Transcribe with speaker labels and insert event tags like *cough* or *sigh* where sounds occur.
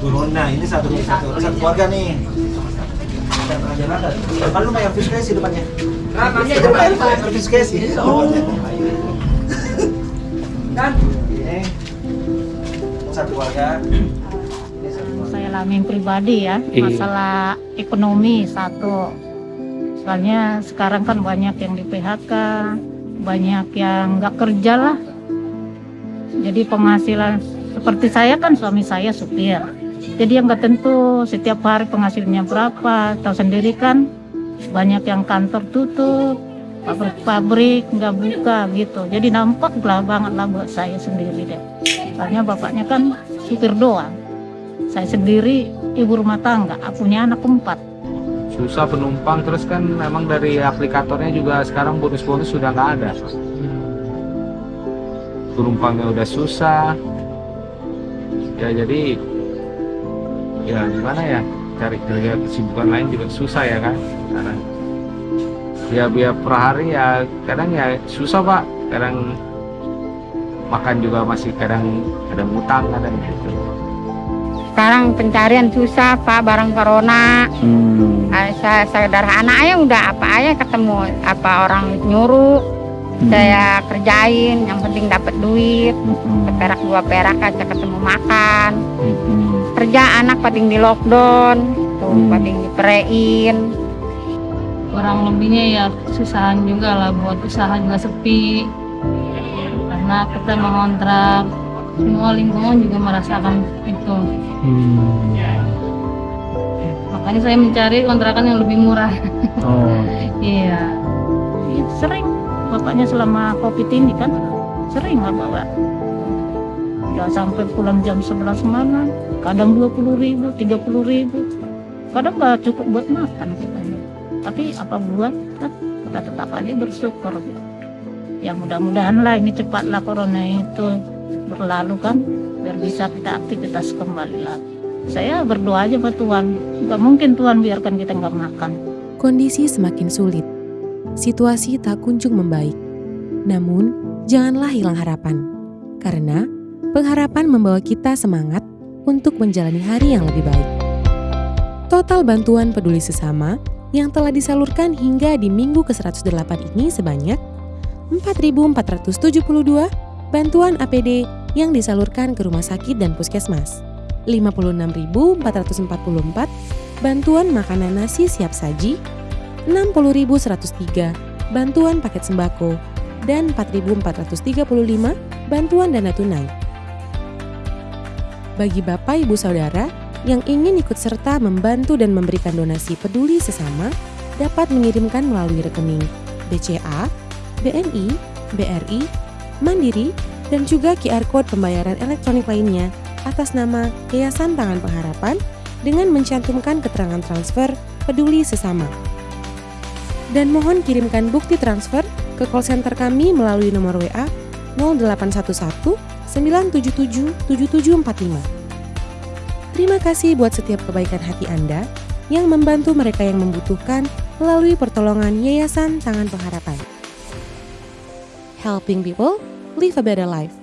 Speaker 1: turun nah ini satu satu satu keluarga nih Depan lu bayar fiskesi depannya.
Speaker 2: Ramanya
Speaker 1: Itu bayar fiskesi.
Speaker 2: Oh. Kan?
Speaker 1: Ini satu keluarga.
Speaker 3: saya alami pribadi ya
Speaker 4: Iya.
Speaker 3: masalah ekonomi satu soalnya sekarang kan banyak yang di PHK banyak yang nggak kerja lah jadi penghasilan seperti saya kan suami saya supir. Jadi yang nggak tentu setiap hari penghasilannya berapa. Tahu sendiri kan banyak yang kantor tutup pabrik-pabrik nggak buka gitu. Jadi nampak lah banget lah buat saya sendiri deh. Soalnya bapaknya kan supir doang. Saya sendiri ibu rumah tangga, aku punya anak empat.
Speaker 4: susah penumpang terus kan memang dari aplikatornya juga sekarang bonus-bonus sudah nggak ada. Penumpangnya udah susah ya jadi ya gimana ya cari kerja kesibukan lain juga susah ya kan? Sekarang ya biar per hari ya kadang ya susah pak. Kadang makan juga masih kadang kadang utang kadang gitu.
Speaker 5: Sekarang pencarian susah pak barang corona.
Speaker 4: Hmm.
Speaker 5: Saya sederhana aja udah apa aja ketemu apa orang nyuruh
Speaker 4: Hmm.
Speaker 5: saya kerjain yang penting dapat duit
Speaker 4: Hmm.
Speaker 5: perak dua perak aja ketemu makan
Speaker 4: Hmm.
Speaker 5: kerja anak paling di lockdown tuh
Speaker 4: Hmm.
Speaker 5: paling diperein
Speaker 3: Kurang lebihnya ya susahan juga lah buat usaha juga sepi. Karena kita mengontrak, semua lingkungan juga merasakan itu.
Speaker 4: Hmm.
Speaker 3: Makanya saya mencari kontrakan yang lebih murah.
Speaker 4: Oh. *laughs*
Speaker 3: Iya. Iya, sering. Bapaknya selama covid ini kan sering lah bawa. Ya sampai pulang jam 11 malam, kadang 20 ribu, 30 ribu. Kadang nggak cukup buat makan katanya. Tapi apa buat, kan kita tetap aja bersyukur. Ya mudah-mudahan lah ini cepatlah corona itu berlalu kan, biar bisa kita aktivitas kembali lagi. Saya berdoa aja buat Tuhan, nggak mungkin Tuhan biarkan kita nggak makan.
Speaker 6: Kondisi semakin sulit. Situasi tak kunjung membaik. Namun, janganlah hilang harapan. Karena pengharapan membawa kita semangat untuk menjalani hari yang lebih baik. Total bantuan peduli sesama yang telah disalurkan hingga di minggu ke-108 ini sebanyak 4.472 bantuan APD yang disalurkan ke rumah sakit dan puskesmas. 56.444 bantuan makanan nasi siap saji, 60.103 bantuan paket sembako, dan 4.435 bantuan dana tunai. Bagi Bapak Ibu Saudara yang ingin ikut serta membantu dan memberikan donasi peduli sesama dapat mengirimkan melalui rekening BCA, BNI, BRI, Mandiri, dan juga QR Code pembayaran elektronik lainnya atas nama Yayasan Tangan Pengharapan dengan mencantumkan keterangan transfer peduli sesama. Dan mohon kirimkan bukti transfer ke call center kami melalui nomor WA 0811 977 7745. Terima kasih buat setiap kebaikan hati Anda yang membantu mereka yang membutuhkan melalui pertolongan Yayasan Tangan Pengharapan. Helping people live a better life.